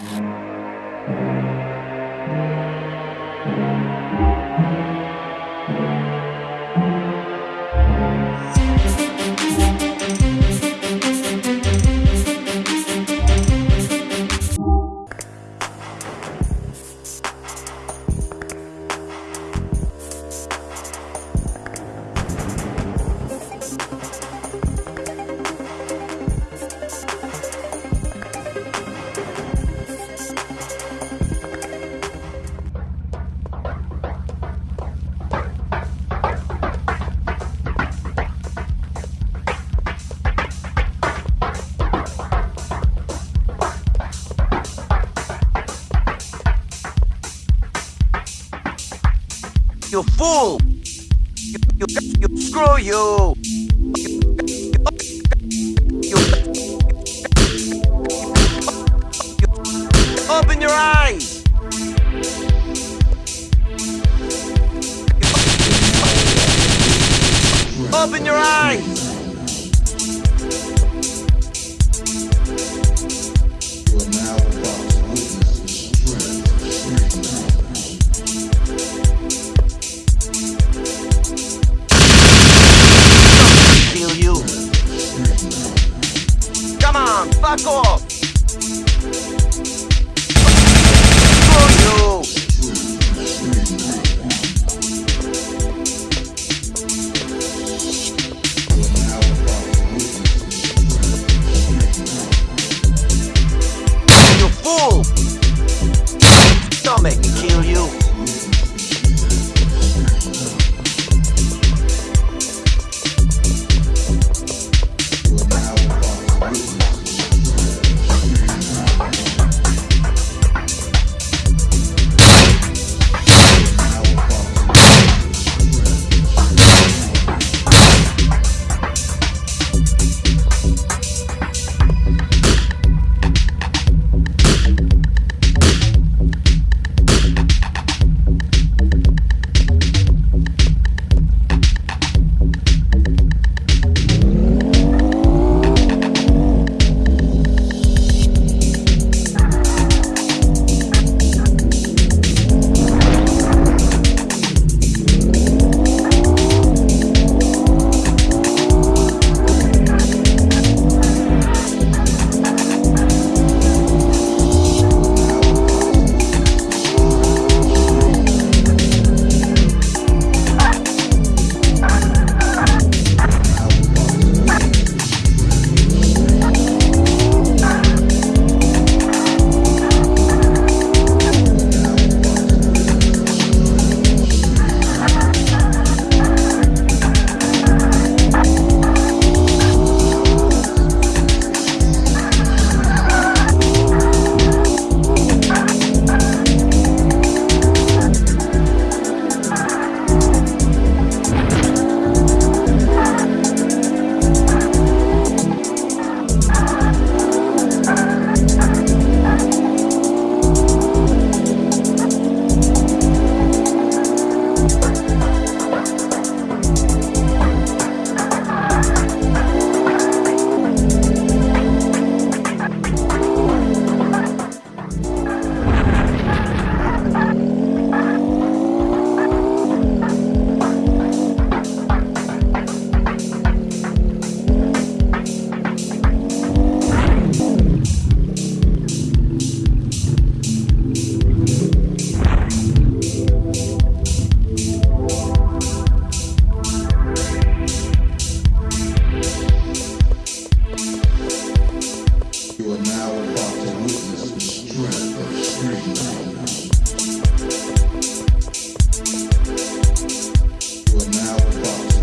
うん You fool! You, you, you, screw you! Open your eyes! Open your eyes! Paco. You are now about to witness the strength of street. You are now about